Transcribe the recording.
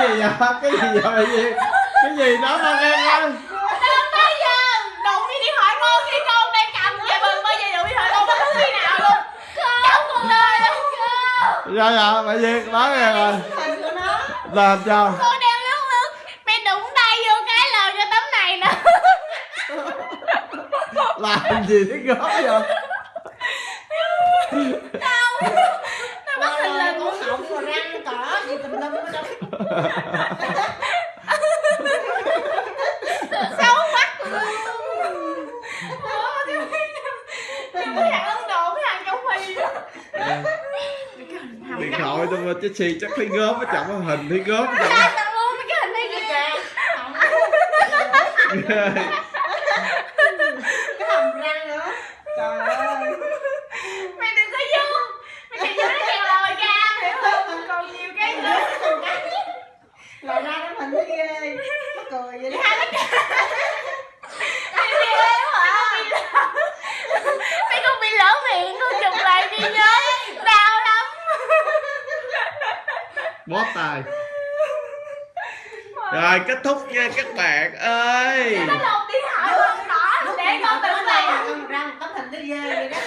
cái gì vậy? Cái gì vậy? Cái gì? Đó mà nghe coi Đừng bao giờ đụng đi điện thoại con khi con đang cầm về bừng bao giờ đụng điện thoại con bất cứ khi nào luôn. Trong cuộc đời luôn sao vậy bà Duyên nói nghe rồi. nó. Làm sao? Con đang lướt lướt. Mẹ đụng tay vô cái lờ cho tấm này nè làm gì thế góp vậy trong phi điện thoại tôi mà chứ xì chắc thấy gớm ở trọng hình thấy gớm luôn mấy cái hình này kìa cái hàm răng nữa trời ơi Mày đừng có vô Mày chạy vô nó kèo lòi ra hiểu không Còn nhiều cái nữa hình thấy ghê. Mắc cười vậy đó. Mày ghê quá hả? Mày không bị lỡ miệng Con chụp lại đi nhớ Đau lắm. Bó tài rồi kết thúc nha các bạn ơi. Nó lột điện thoại con đỏ. Để con tự làm. ra một tấm hình nó ghê vậy đó